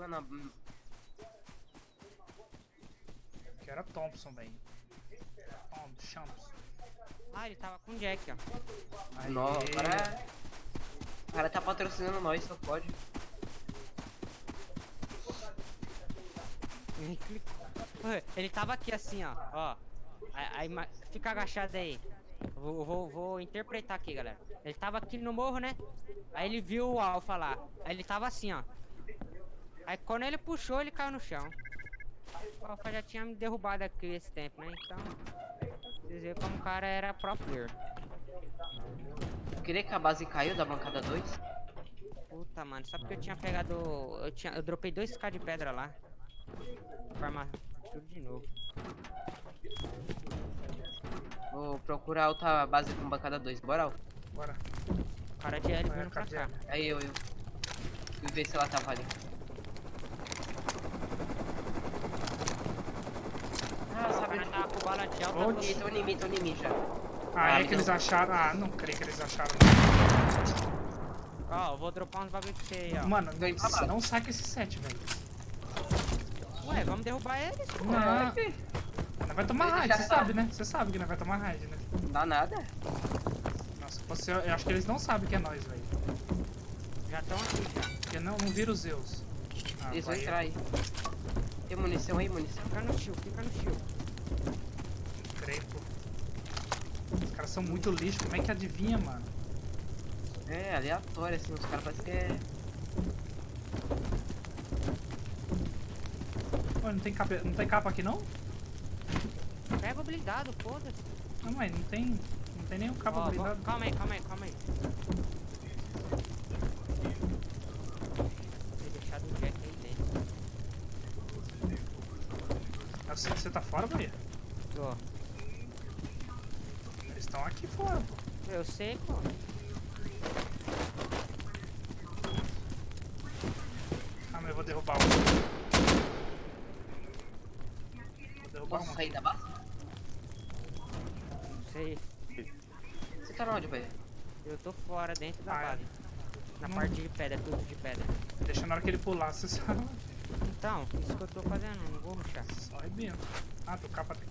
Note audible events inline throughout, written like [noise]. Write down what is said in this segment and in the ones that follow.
Mano, hum, Que era Thompson, velho. Thompson. Ah, ele tava com o Jack, ó. Aí. nó, o cara... O cara tá patrocinando nós, só pode. Ele tava aqui assim, ó. Ó. Aí, fica agachado aí. Vou, vou, vou interpretar aqui, galera. Ele tava aqui no morro, né? Aí ele viu o Alpha lá. Aí ele tava assim, ó. Aí quando ele puxou, ele caiu no chão. O Alpha já tinha me derrubado aqui esse tempo, né? Então. Vocês viram como o cara era pro player. Eu queria que a base caiu da bancada 2. Puta, mano. Só porque eu tinha pegado. Eu, tinha, eu dropei 2k de pedra lá. Farmar tudo de novo. Vou procurar outra base com bancada 2. Bora, Al. Bora. O cara de L vindo pra cá. Aí eu, eu. Fui ver se ela tava ali. Ah, O sabe cara tava com bala de alta. Onde? Tô em mim, tô em mim já. Ah, Ah, é que eles acharam. Ah, não creio que eles acharam. Ó, eu vou dropar uns bagulho pra você aí, ó. Mano, Vem pra não, não saca esse set, velho. Ué, vamos derrubar eles? pô. Não. É. Nós vai tomar raid, você sabem. sabe, né? Você sabe que nós vai tomar raid, né? Não dá nada. Nossa, você, eu acho que eles não sabem que é nós, velho. Já estão aqui, já. Porque não, não vira os Zeus. Ah, Eles vão vai- entrar aí. Tem munição aí, munição? Fica no shield, fica no shield. creio, pô. Os caras são muito lixo, como é que adivinha, mano? É, aleatório assim, os caras parecem que é. Ué, não tem capa, não tem capa aqui não? Pega o blindado, foda-se. Não, mãe, não tem. Não tem nenhum capa Ó, vou- blindado. Calma aí, calma aí, calma aí. Vou ter deixado o Jack aí dentro. Ah, Você, você tá fora, Bahia? Tô. Eles estão aqui fora, pô. Eu sei, pô. Ah, mas eu vou derrubar um. Vou derrubar Posso um. sair da base? Não sei. Você tá onde, velho? Eu tô fora, dentro da Ah, é. base. Na Não. parte de pedra, tudo de pedra. Deixa na hora que ele pular, você sabe. Então, isso que eu tô fazendo, não vou ruxar. Só arrebenta. Ah, teu capa tem.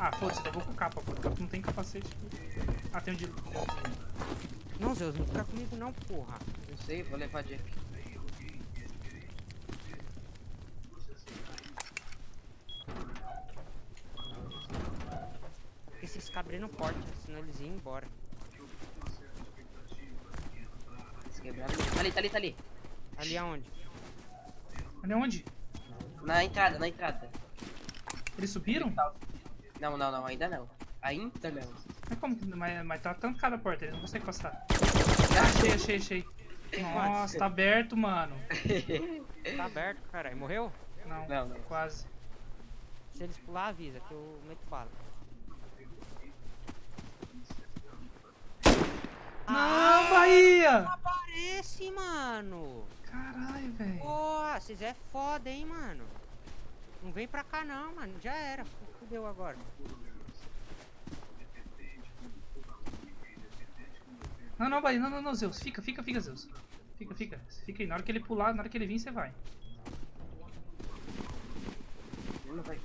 Ah, foda-se, eu vou com capa, pô. Capa não tem capacete. Ah, tem um de. Não, Zeus, não fica comigo não, porra. Não sei, vou levar Jack. Esses cabreiros não portam, senão eles iam embora. Tá ali, tá ali, tá ali. Ali aonde? Ali onde? Na entrada, na entrada. Eles subiram? Não, não, não, ainda não. Ainda não. Mas como que. Mas, mas tá trancada a porta, eles não conseguem passar. Ah, achei, achei, achei. Nossa, tá aberto, mano. [laughs] Tá aberto, caralho. Morreu? Não, Não, não. quase. Se eles pular, avisa que eu meto bala. Não, Bahia! Aparece, mano! Caralho, velho. Porra, vocês é foda, hein, mano? Não vem pra cá não, mano. Já era. Fudeu agora. Não, não, Bahia, não, não, não, Zeus. Fica, fica, fica, Zeus. Fica, fica. Fica aí. Na hora que ele pular, na hora que ele vir, você vai. Não vai.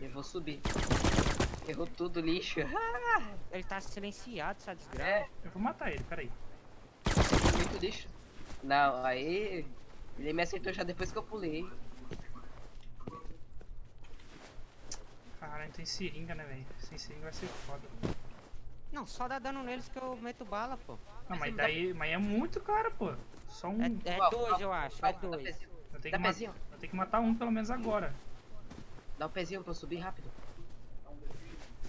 Eu vou subir. Errou tudo, lixo. Ele tá silenciado, essa desgraça. É, Eu vou matar ele, peraí. muito lixo. Não, aí. Ele me aceitou já depois que eu pulei. Caralho, tem seringa, né, velho? Sem seringa vai ser foda. Não, só dá dano neles que eu meto bala, pô. Não, mas daí. Mas é muito cara, pô. Só um. É, é Ó, dois, ó, eu acho. ó, É dá dois. Eu tenho, Dá que ma- eu tenho que matar um pelo menos agora. Dá um pezinho pra eu subir rápido.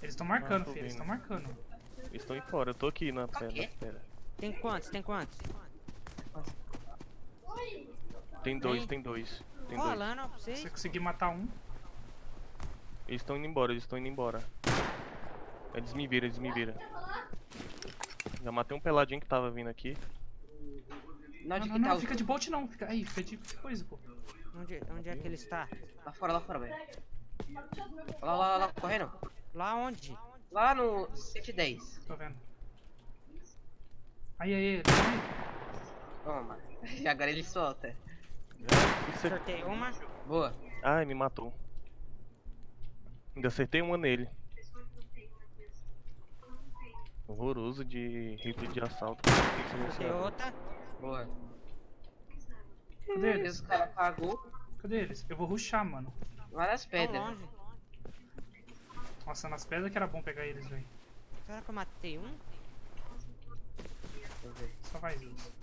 Eles estão marcando, filho. Eles estão marcando. Eles estão fora, eu tô aqui na Tá pedra. Tem quantos? Tem quantos? Tem dois, Tem? tem dois. Tem dois. Rolando, ó, pra Se vocês. você conseguir matar um. Eles estão indo embora, eles estão indo embora. Eles me viram, eles me viram. Já matei um peladinho que tava vindo aqui. Não, Não, não, tá não, fica de bolt não. Fica... Aí, fica de coisa, pô. Onde, onde é que ele está? Lá fora, lá fora, velho. Lá, lá, lá, lá, correndo. Lá onde? Lá no 110. Tô vendo. Aí, aí, aí. Toma. [laughs] E agora ele solta. Sortei uma. Boa. Ai, me matou. Ainda acertei uma nele. Horroroso de rifle de assalto. Silenciar. outra. Boa. Cadê eles? o cara pagou Cadê eles? Eu vou rushar, mano. Tão pedras. longe. Nossa, nas pedras que era bom pegar eles, velho. Será que eu matei um? Deixa eu ver. Só faz isso.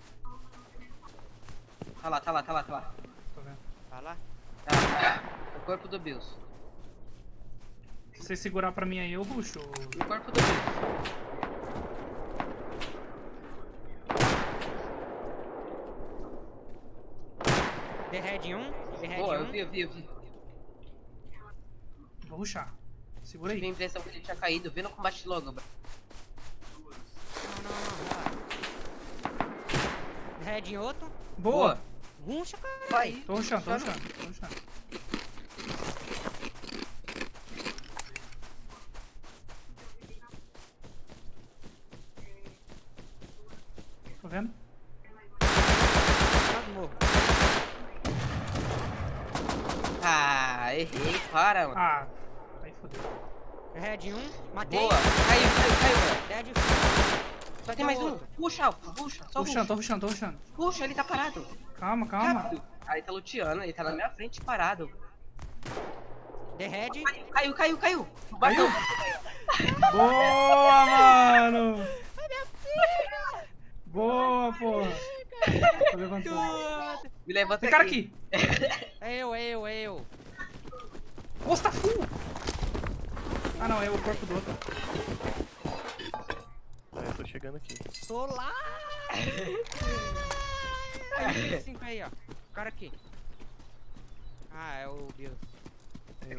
Tá lá, tá lá, tá lá, tá lá. Tô vendo. Tá lá? Tá, tá. O corpo do Bills. Se você segurar pra mim aí, eu rusho. O corpo do Bills. The Red 1. The Red Boa, 1. eu vi, eu vi, eu vi. Vou rushar. Segura Tive a aí. impressão que ele tinha caído. Vê no combate logo, bro. Não, não, não. relaxa. The Red em outro. Boa! Runcha, cara. Vai. Tô rushando, tô Tá no- rushando, tô rushando. Tô vendo? Quase morro. Ah, errei. Para, mano. Ah, aí fodeu. Red 1. Matei. Boa. Caiu, caiu, caiu, mano. Dead Só tem mais um. Puxa, Alfa, puxa. Só Tô tô puxa. tô ele tá parado. Calma, calma. Rápido. Aí tá luteando, ele tá na minha frente parado. The Red. Caiu, caiu, caiu. Bateu. Boa, mano! Boa, porra! Tô levantando. Me levanta Tem cara aqui! É eu, é eu, é eu. Nossa, tá full! Ah não, é o corpo do outro. Chegando aqui. Lá. Aí, cinco aí, ó. O cara aqui. Ah, é o Bill.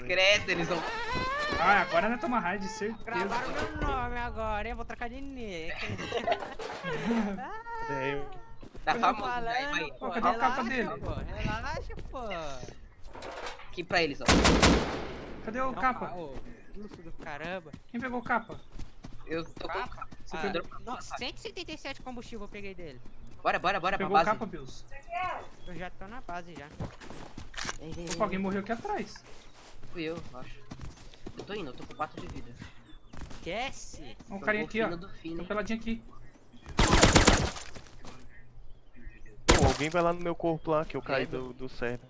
Credo, eles vão. Ah, agora não é toma raid, certeza. Gravaram meu nome agora, hein? Vou trocar de nick. [laughs] É, eu. Tá famoso, falando, vai, vai. pô, Cadê a capa relaxa, dele? Pô, relaxa, pô. Aqui pra eles, ó. Cadê o Não, capa? Ô, luxo do caramba. Quem pegou o capa? Eu tô com. Capa? Você Ah, não, 177 combustível eu peguei dele. Bora, bora, bora pra Pegou o base. capa, Bills. Eu já tô na base já. Ei, ei, Opa, alguém morreu aqui atrás. Fui eu, acho. Eu tô indo, eu tô com 4 de vida. Esquece. Um Tô carinha aqui, ó. Tem um peladinho aqui. Pô, alguém vai lá no meu corpo lá, que eu caí do, do server.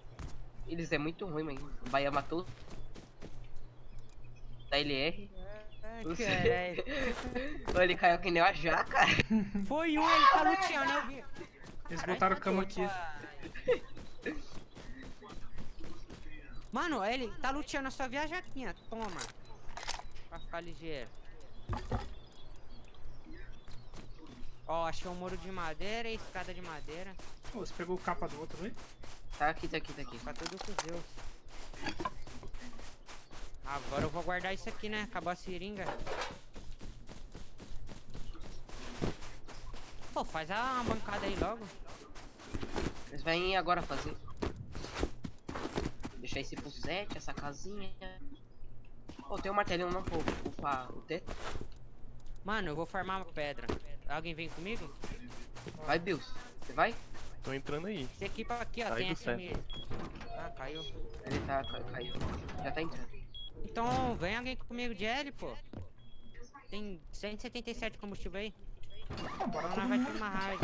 Eles é muito ruim, mano. O Bahia matou. Da LR. Caralho. Ele caiu que nem uma jaca. [laughs] Foi um, ele tá luteando, eu vi. Eles botaram tá cama aqui. Mano, ele tá luteando a sua viajaquinha. Toma. Pra ficar ligeiro. Ó, achei um muro de madeira e escada de madeira. Pô, você pegou o capa do outro, hein? Tá aqui, tá aqui, tá aqui. Tá tudo com Deus. Agora eu vou guardar isso aqui, né? Acabou a seringa. Pô, faz a uma bancada aí logo. Eles vêm agora fazer. Deixar esse pro 7, essa casinha. Pô, tem um martelinho não pô, upar o teto. Mano, eu vou farmar uma pedra. Alguém vem comigo? Vai, Bills. Você vai? Tô entrando aí. Esse equipa aqui, ó, Sai tem. SM. Ah, caiu. Ele tá, ca- caiu. Já tá entrando. Então, vem alguém comigo de L, pô. Tem 177 de combustível aí. Bora Então nós vai ter uma raid.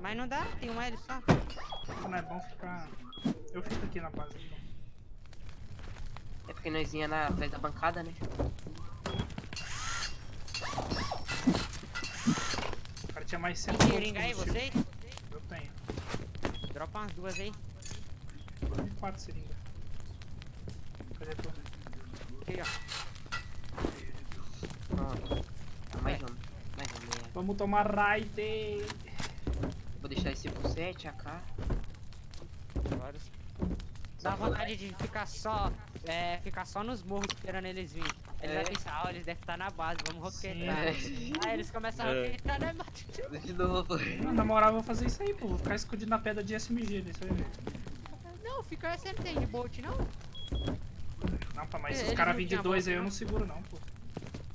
Mas não dá, tem um L só. Não é bom ficar... Eu fico aqui na base. então. É porque nós ia na, atrás da bancada, né? O cara tinha mais Tem 100 seringa aí, vocês? Eu tenho. Dropa umas duas aí. Tem 4 seringas. Cadê tu? Aqui, Pronto. Ah, mais um. Mais um. né? Vamos tomar raid! Vou deixar esse pro 7, AK. Dá vontade de ficar só, é, ficar só nos morros esperando eles virem. Eles É. vão pensar, ó, eles devem estar na base, vamos roquetar. Aí eles começam a É. roquetar, né, mano? [laughs] De novo. Não, na moral, eu vou fazer isso aí, pô. Vou ficar escondido na pedra de SMG nisso aí. Não, fica tem de bolt, não. Não, pá, mas É, se os eles caras virem de dois aí, eu não? seguro não, pô.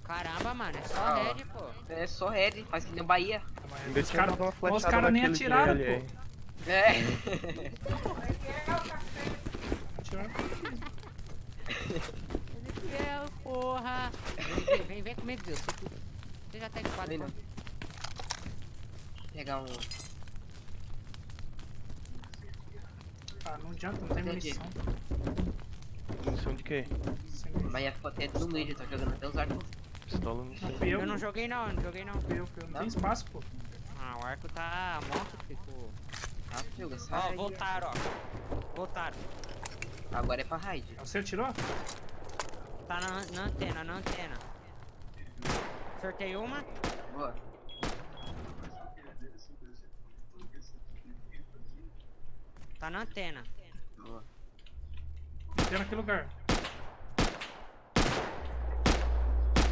Caramba, mano, é só Ah, red, pô. É só red, faz que nem o Bahia. Ainda Os caras flechada cara nem de atiraram, pô. É. [laughs] Tirar. Ezequiel, porra! Vem, vem, vem, comigo, Deus. Você, já tá equipado. Vem não. pô. Pegar um. Ah, não adianta, não tem Entendi. munição. Munição de quê? Mas ia ficar até no meio, tá jogando até os arcos. Pistola não sei. Eu, Eu não joguei não, eu não joguei não. eu, eu. Não tem espaço, pô. Ah, o arco tá morto, ficou. Ah, joga, sai. Ó, aí. voltaram, ó. Voltaram. Agora é pra raid. Você atirou? Tá na, na antena, na antena. Sortei uma. Boa. Tá na antena. Boa. Tem naquele lugar.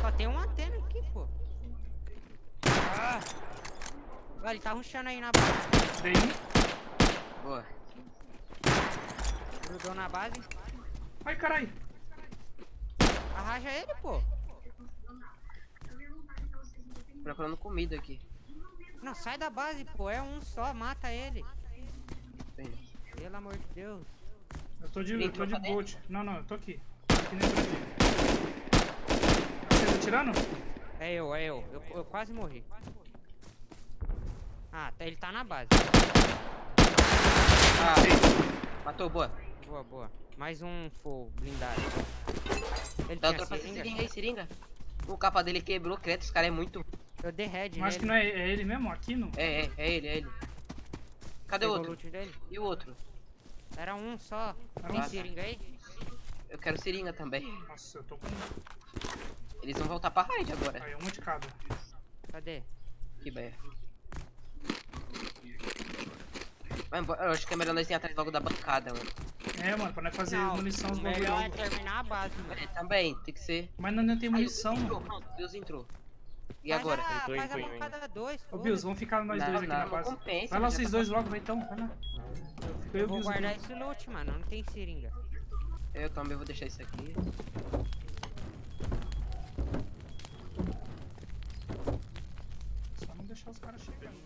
Só tem uma antena aqui, pô. Ah! Olha, ele tá rushando aí na base. Dei um. Boa. Grudou na base. Ai, carai. Arraja ele, pô. Procurando comida aqui. Não, sai da base, pô. É um só, mata ele. Pelo amor de Deus. Eu tô de, eu tô de bolt. Não, não, eu tô aqui. Tô aqui dentro dele. Você tá atirando? É eu, é eu. Eu, eu quase morri. Ah, tá- ele tá na base. Ah, matou, boa. Boa, boa. Mais um full blindado. Ele tinha outra pra seringa? seringa aí, seringa. O capa dele quebrou, credo, esse cara é muito. Eu dei head Eu acho que não é, é ele mesmo, aqui no. É, é, é ele, é ele. Cadê o Pegou o outro? dele? E o outro? Era um só. Era Tem um. seringa aí? Eu quero seringa também. Nossa, eu tô com. Eles vão voltar pra raid agora. Aí, uma de cada. Cadê? Que beia. Vai embora. Eu acho que é melhor nós ir atrás logo da bancada, mano. É, mano, pra nós fazer Não, munição os bagulho melhor é terminar a base, mano. É, também, tem que ser. Mas não, não tem munição, Deus entrou, mano. pronto, Deus entrou. E Faz agora? A, Entrou, faz a entrou, bancada 2, Ô, Bills, vamos ficar nós Não, dois aqui não, na não base. compensa, Vai lá vocês tá dois logo, vai então. Vai lá. Eu, vou guardar esse loot, mano. Não tem seringa. Eu também vou deixar isso aqui. Só não deixar os caras chegarem.